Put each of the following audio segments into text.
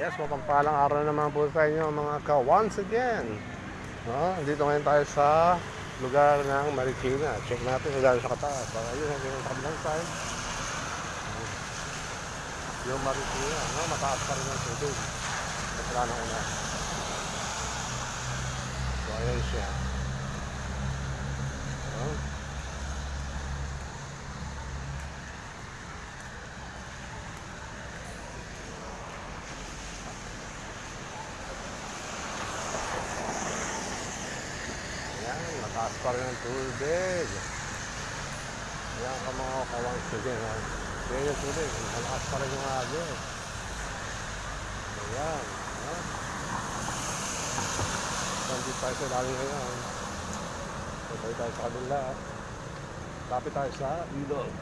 Yes, mapagpalang araw naman po sa inyo mga ka once again. No, dito ngayon tayo sa lugar ng Marikina. Check natin kung gaano sa kataas. So, ayun, yung kabilang side. Yung Marikina, no, mataas pa rin ang tubig. Sa wala na una. So, ayan siya. No? Ayan, mataas pa rin ang tubig. Ayan ka mga kawang sige. Ha? Ayan yung tubig. Malakas pa rin yung agos. Ayan. Ha? Nandito tayo sa ilalim ngayon. Sabay tayo sa kabila. Lapit tayo sa ilog.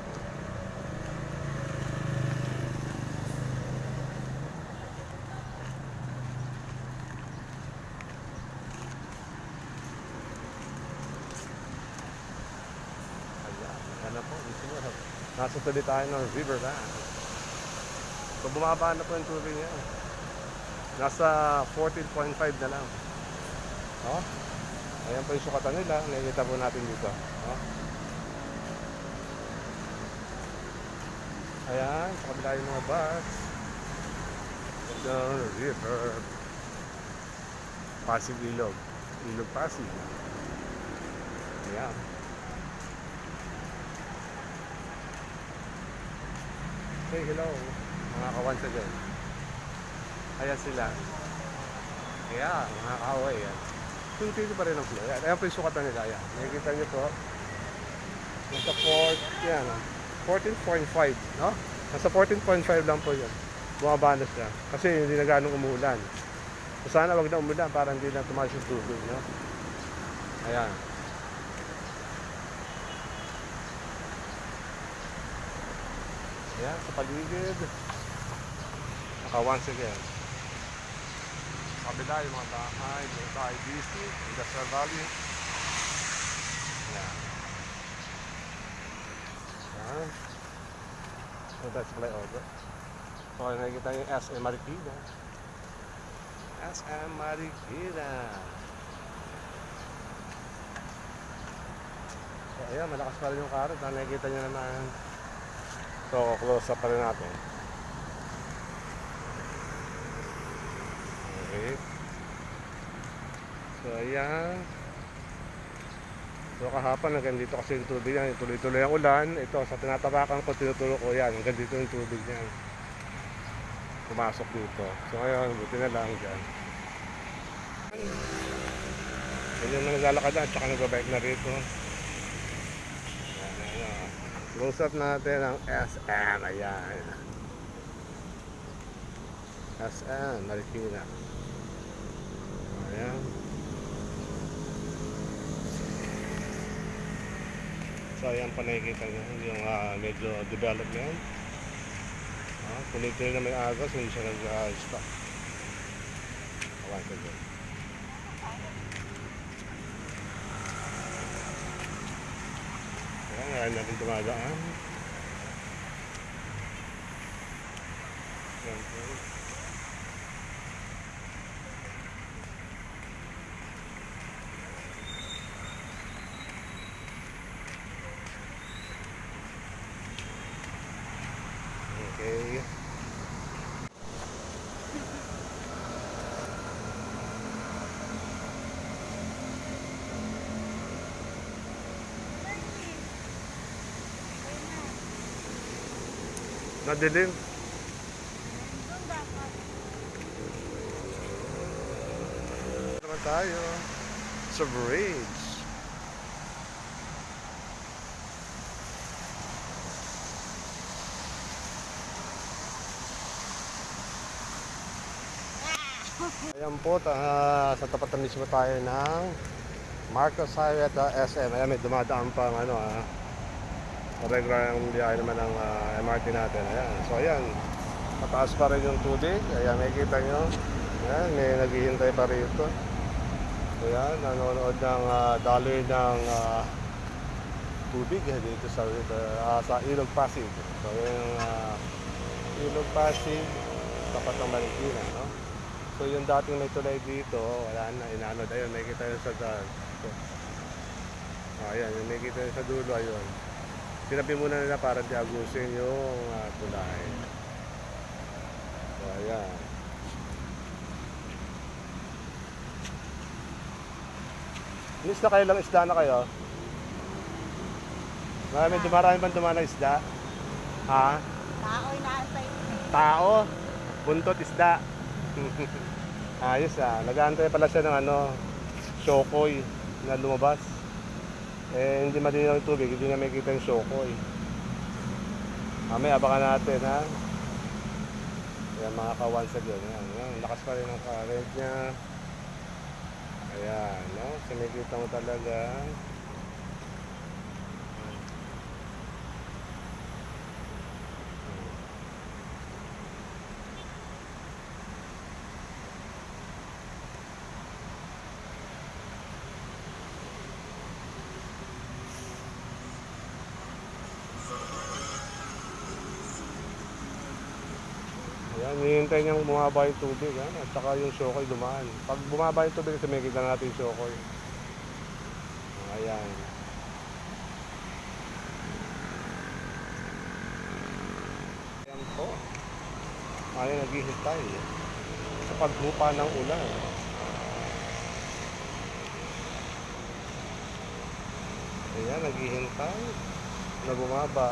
Ayan, ano po, dito mo. Nasa tabi tayo ng riverbank. So bumaba na po yung tubig niya. Nasa 14.5 na lang. Oh. Ayan po yung sukatan nila. Nakikita po natin dito. Oh. Ayan, sa kabila yung mga bus. The river. Pasig Ilog. Ilog Pasig. Ayan. Say hello, mga kawansa dyan. Ayan sila. Ayan, mga kaaway yan. Tuloy pa rin ang flow. Ayan, ayan po yung sukatan nila. Ayan. Nakikita niyo po. Nasa 4, yan. 14.5, no? Nasa 14.5 lang po yun. Bumaba na siya. Kasi hindi na ganong umuulan. So sana wag na umulan para hindi na tumaas yung tubig, no? Ayan. Ayan, sa paligid. Naka once again. Kabila yung mga bahay, yung sa IBC, Industrial Valley. Ayan. Ayan. So that's flyover. So nakikita yung SM Marikina. SM Marikina. So ayan, malakas pa rin yung karot. Nakikita nyo naman. So, close up pa rin natin. Okay. So, ayan. So, kahapon hanggang dito kasi yung tubig yan. Tuloy-tuloy ang ulan. Ito, sa tinatabakan ko, tinuturo ko yan. Hanggang dito yung tubig niyan. Pumasok dito. So, ngayon, buti na lang dyan. Yan yung naglalakad na, tsaka nagbabike na rito. Close up natin ang SM. Ayan. SM, Marikina. Ayan. So, ayan pa nakikita nyo yung ah, medyo development. Ah, tuloy-tuloy na may agos, hindi siya nag-stop. Awan ko dyan. Ayan, ngayon natin dumadaan. Ayan po. Okay. Nadilim. naman tayo sa bridge. Ayan po, ta- sa tapat na mismo tayo ng Marcos Highway at uh, SM. Ayan, may dumadaan pang ano ah. Regular ang biyahe naman ng ah, MRT natin. Ayan. So ayan, mataas pa rin yung tubig. Ayan, makikita nyo. Ayan, may naghihintay pa rito. Ayan, nanonood ng uh, daloy ng ah, tubig eh, dito sa, ah, sa Ilog Pasig. So yung ah, Ilog Pasig, tapat ng Marikina, no? So yung dating may tulay dito, wala na, inano na yun, nakikita yun sa daan. So, ayan, nakikita yun sa dulo, ayun. Sinabi muna nila para di agusin yung ah, tulay. So, ayan. Inis na kayo lang isda na kayo? Marami, dumarami bang dumaan isda? Ha? Tao'y naantay mo eh. Tao? Buntot isda? Ayos ah. Nag-aantay pala siya ng ano, shokoy na lumabas. Eh, hindi malinaw yung tubig, hindi nga makikita yung shokoy. Mamaya, abangan natin ha. Ayan mga sa dyan. Ayan, ayan. Lakas pa rin ang current niya. Ayan, no? So, makikita mo talaga. Ayan, hinihintay niyang bumaba yung tubig, ha? at saka yung shokoy dumaan. Pag bumaba yung tubig, kasi may kita natin yung shokoy. Ayan. Ayan po. Ayan, naghihintay sa paghupa ng ulan. Ayan, naghihintay na bumaba.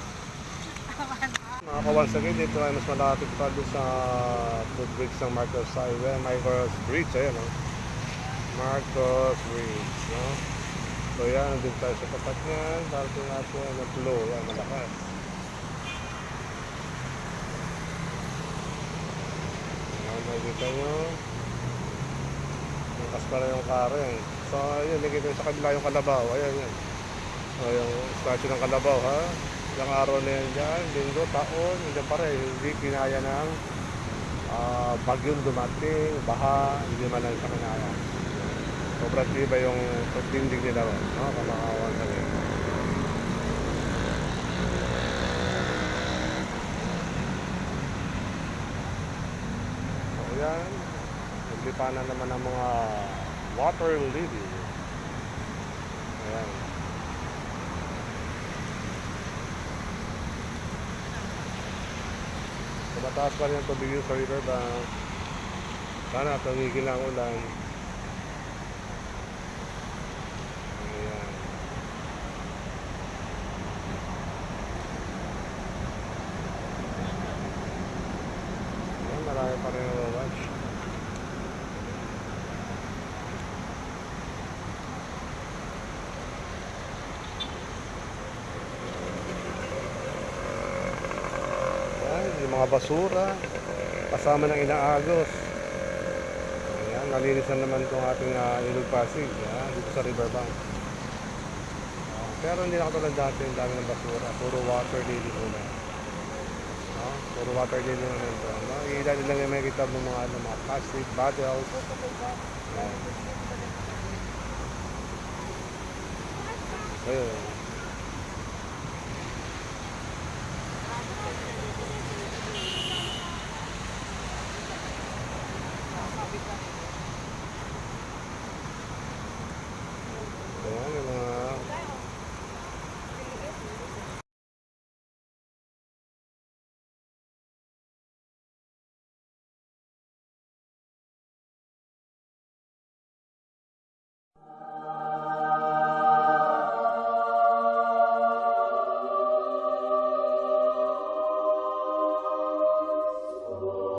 Mga kawan sa dito ay mas malapit pa doon sa footbridge ng Marcos Highway, Marcos Bridge, ayan o. Marcos Bridge, no? So yan, nandun tayo sa tapat niyan, darating natin ang flow, yan, malakas. Ayan, nakikita nyo. Malakas pala yung karen. So, ayun, nakikita sa kabila yung kalabaw, ayan, yan. O, yung statue ng kalabaw, ha? Ilang araw na yan dyan, linggo, taon, hindi pa rin, hindi kinaya ng ah, bagyong dumating, baha, hindi man lang sa kinaya. Sobrang tiba yung pagtindig nila ron, no? Kamakawan sa rin. So yan, naglipanan naman ang mga water lily. Ayan. So, mataas pa rin ang tubig yun sa riverbank. Sana tumigil ang ulan. Ayan. Ayan, marami pa rin ang watch. Ayan, yung mga basura kasama ng inaagos. Ayan, nalinis na naman itong ating uh, Ilog Pasig ayan, dito sa riverbank. Ah, pero hindi na dati, ang dami ng basura. Puro water lily muna. No? Puro water lily na nito. No? Ilan lang yung makikita mo mga, ano, mga plastic bottles. Ayan. Ayun.